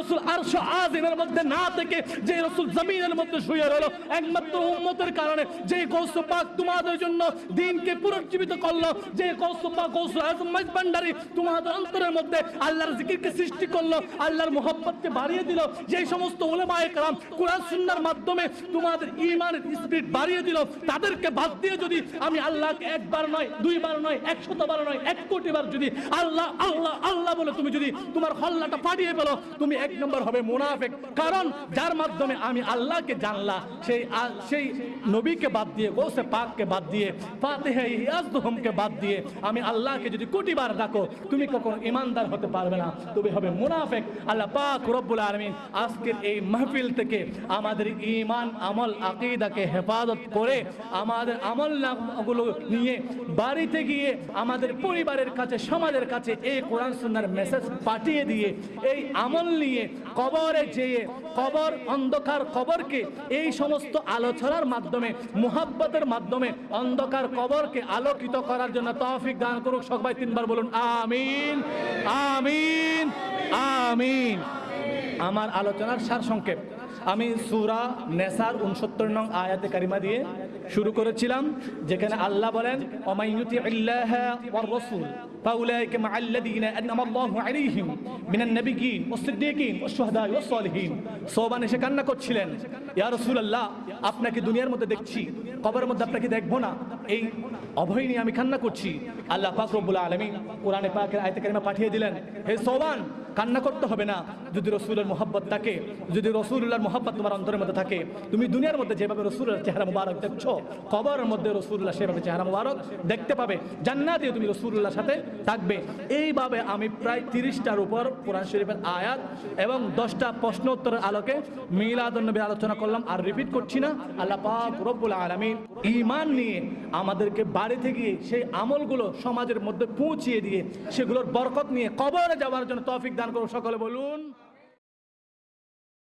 রসুল আরশ আজিমের মধ্যে না থেকে যে রসুল জমিনের মধ্যে শুয়ে রইল, একমাত্র উম্মতের কারণে যে গৌস পাক তোমাদের জন্য দিনকে পুনর্জীবিত করল, যে গৌস পাক গৌস আজম ভান্ডারি তোমাদের অন্তরের মধ্যে আল্লাহর জিকিরকে সৃষ্টি করল, আল্লাহর মোহাব্বতকে বাড়িয়ে দিল যে সমস্ত ওলেমায়ে কালাম কোরআন সুন্নাহর মাধ্যমে তোমাদের ঈমানের স্পিরিট বাড়িয়ে দিল, তাদেরকে বাদ দিয়ে যদি আমি আল্লাহকে একবার নয়, দুইবার নয় একশত বার নয়, এক কোটি বার যদি আল্লাহ আল্লাহ আল্লাহ বলে তুমি যদি তোমার হল্লাটা পাঠিয়ে পেল তুমি এক নম্বর হবে মুনাফেক। কারণ যার মাধ্যমে আমি আল্লাহকে জানলা সেই সেই নবীকে বাদ দিয়ে, গোসে পাককে বাদ দিয়ে, ফাতেহে ইয়াজদুহমকে বাদ দিয়ে আমি আল্লাহকে যদি কোটি বার ডাকো, তুমি কখনো ইমানদার হতে পারবে না। তুমি হবে মুনাফেক। আল্লাহ পাক রব্বুল আলমিন আজকের এই মাহফিল থেকে আমাদের ইমান আমল, আকিদাকে হেফাজত করে আমাদের আমল নামগুলো নিয়ে বাড়িতে গিয়ে আমাদের পরিবারের কাছে, সমাজের কাছে এই কোরআন, সুন্নার মেসেজ পাঠিয়ে দিয়ে এই আমল নিয়ে কবরে যেয়ে, কবর অন্ধকার কবরকে, এই সমস্ত আলোচনার মাধ্যমে, মুহাব্বতের মাধ্যমে অন্ধকার কবরকে আলোকিত করার জন্য তৌফিক দান করুক সবাই তিনবার বলুন, আমিন আমিন আমিন। আমার আলোচনার সার সংক্ষেপ। আমি সুরা নেসার উনসত্তর নং আয়াতে কারিমা দিয়ে শুরু করেছিলাম, যেখানে আল্লাহ বলেন অমাইয়ুতি আল্লাহ রাসূল فأولئك مع الذين أنعم الله عليهم من النبيين والصديقين والشهداء والصالحين সোবান এসে কান্না করছিলেন ইয়া রাসূলুল্লাহ আপনাকে দুনিয়ার মধ্যে দেখছি কবরের মধ্যে আপনাকে দেখবো না এই অভয় নিয়ে আমি কান্না করছি আল্লাহ পাক রব্বুল আলামিন কোরআনে পাকের আয়াতে কারিমা পাঠিয়ে দিলেন হে সোবান কান্না করতে হবে না। যদি রসুলের মোহাব্বত থাকে, যদি রসুল্লাহর মোহাব্বত তোমার অন্তরের মধ্যে থাকে, তুমি দুনিয়ার মধ্যে যেভাবে রসুলের চেহারা মুবারক দেখছ, কবরের মধ্যে রসুল্লাহ সেভাবে চেহারা মুবারক দেখতে পাবে। জান্নাতে তুমি রসুল্লাহর সাথে থাকবে। এইভাবে আমি প্রায় তিরিশটার উপর কোরআন শরীফের আয়াত এবং দশটা প্রশ্ন উত্তরের আলোকে মিলাদনবী আলোচনা করলাম আর রিপিট করছি না। আল্লাহ পাক রব্বুল আলামিন ঈমান নিয়ে আমাদেরকে বাড়িতে গিয়ে সেই আমলগুলো সমাজের মধ্যে পৌঁছিয়ে দিয়ে সেগুলোর বরকত নিয়ে কবরে যাওয়ার জন্য তৌফিক দান করুন। সকলে বলুন